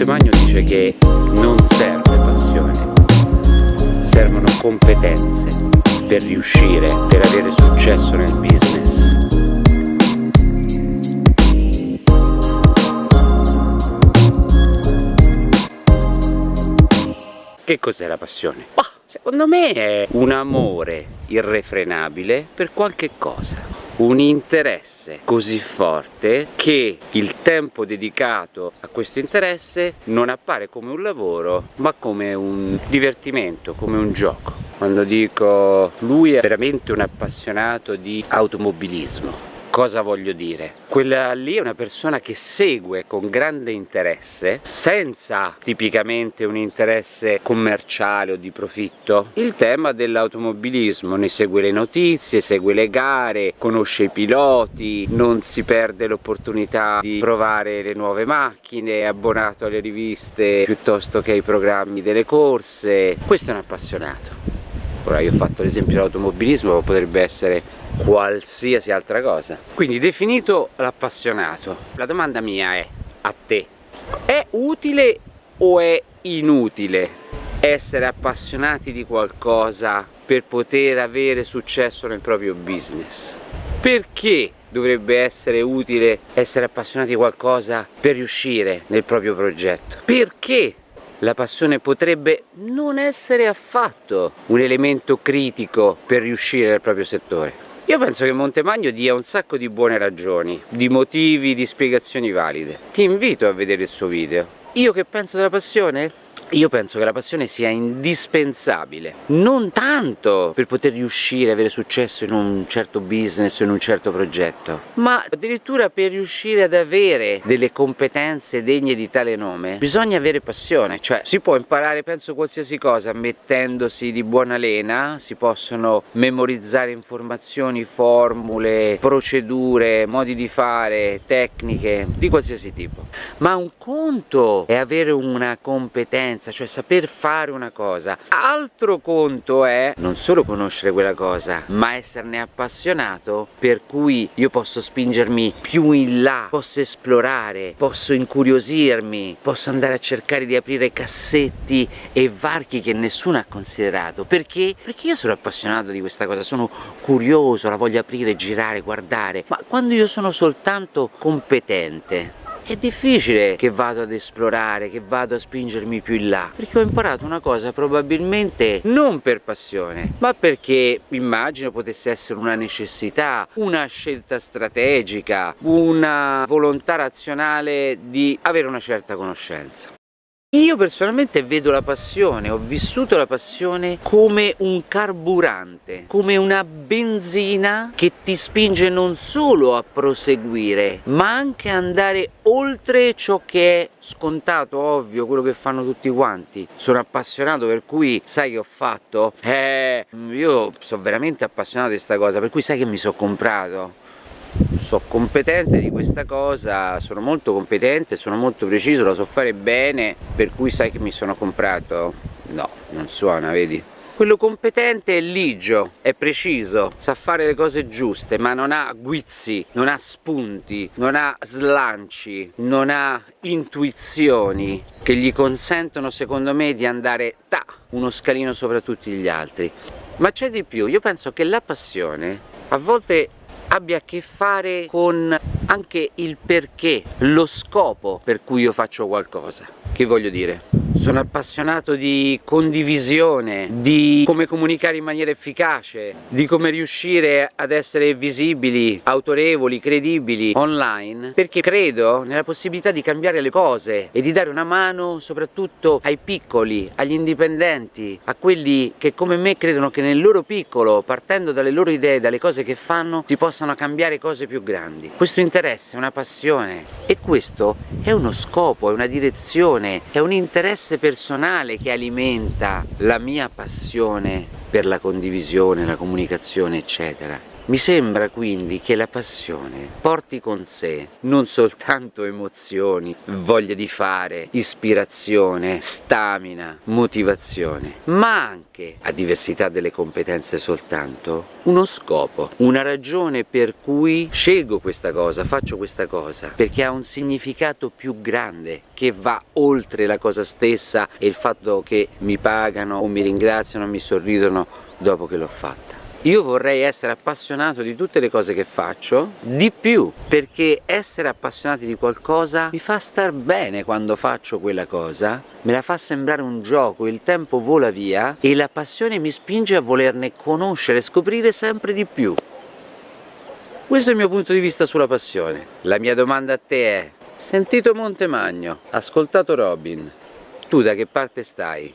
Giuseppe Magno dice che non serve passione, servono competenze per riuscire, per avere successo nel business. Che cos'è la passione? Bah, secondo me è un amore irrefrenabile per qualche cosa un interesse così forte che il tempo dedicato a questo interesse non appare come un lavoro ma come un divertimento, come un gioco. Quando dico lui è veramente un appassionato di automobilismo Cosa voglio dire? Quella lì è una persona che segue con grande interesse, senza tipicamente un interesse commerciale o di profitto, il tema dell'automobilismo, ne segue le notizie, segue le gare, conosce i piloti, non si perde l'opportunità di provare le nuove macchine, è abbonato alle riviste piuttosto che ai programmi delle corse, questo è un appassionato. Ora io ho fatto l'esempio dell'automobilismo, ma potrebbe essere qualsiasi altra cosa. Quindi definito l'appassionato, la domanda mia è a te, è utile o è inutile essere appassionati di qualcosa per poter avere successo nel proprio business? Perché dovrebbe essere utile essere appassionati di qualcosa per riuscire nel proprio progetto? Perché la passione potrebbe non essere affatto un elemento critico per riuscire nel proprio settore. Io penso che Montemagno dia un sacco di buone ragioni, di motivi, di spiegazioni valide. Ti invito a vedere il suo video. Io che penso della passione? Io penso che la passione sia indispensabile, non tanto per poter riuscire ad avere successo in un certo business o in un certo progetto, ma addirittura per riuscire ad avere delle competenze degne di tale nome, bisogna avere passione, cioè si può imparare penso qualsiasi cosa mettendosi di buona lena, si possono memorizzare informazioni, formule, procedure, modi di fare, tecniche, di qualsiasi tipo, ma un conto è avere una competenza competenza, cioè saper fare una cosa. Altro conto è non solo conoscere quella cosa, ma esserne appassionato per cui io posso spingermi più in là, posso esplorare, posso incuriosirmi, posso andare a cercare di aprire cassetti e varchi che nessuno ha considerato. Perché? Perché io sono appassionato di questa cosa, sono curioso, la voglio aprire, girare, guardare, ma quando io sono soltanto competente è difficile che vado ad esplorare, che vado a spingermi più in là perché ho imparato una cosa probabilmente non per passione ma perché immagino potesse essere una necessità, una scelta strategica, una volontà razionale di avere una certa conoscenza. Io personalmente vedo la passione, ho vissuto la passione come un carburante, come una benzina che ti spinge non solo a proseguire, ma anche a andare oltre ciò che è scontato, ovvio, quello che fanno tutti quanti. Sono appassionato per cui sai che ho fatto? Eh, io sono veramente appassionato di questa cosa, per cui sai che mi sono comprato? So competente di questa cosa, sono molto competente, sono molto preciso, la so fare bene, per cui sai che mi sono comprato? No, non suona, vedi? Quello competente è ligio, è preciso, sa fare le cose giuste, ma non ha guizzi, non ha spunti, non ha slanci, non ha intuizioni che gli consentono secondo me di andare ta, uno scalino sopra tutti gli altri. Ma c'è di più, io penso che la passione a volte abbia a che fare con anche il perché, lo scopo per cui io faccio qualcosa. Che voglio dire? Sono appassionato di condivisione, di come comunicare in maniera efficace, di come riuscire ad essere visibili, autorevoli, credibili online perché credo nella possibilità di cambiare le cose e di dare una mano soprattutto ai piccoli, agli indipendenti, a quelli che come me credono che nel loro piccolo, partendo dalle loro idee, dalle cose che fanno, si possano cambiare cose più grandi. Questo interesse è una passione. E questo è uno scopo, è una direzione, è un interesse interesse personale che alimenta la mia passione per la condivisione, la comunicazione eccetera Mi sembra quindi che la passione porti con sé non soltanto emozioni, voglia di fare, ispirazione, stamina, motivazione, ma anche, a diversità delle competenze soltanto, uno scopo, una ragione per cui scelgo questa cosa, faccio questa cosa, perché ha un significato più grande che va oltre la cosa stessa e il fatto che mi pagano o mi ringraziano mi sorridono dopo che l'ho fatta. Io vorrei essere appassionato di tutte le cose che faccio, di più, perché essere appassionati di qualcosa mi fa star bene quando faccio quella cosa, me la fa sembrare un gioco, il tempo vola via e la passione mi spinge a volerne conoscere, scoprire sempre di più. Questo è il mio punto di vista sulla passione. La mia domanda a te è, sentito Montemagno, ascoltato Robin, tu da che parte stai?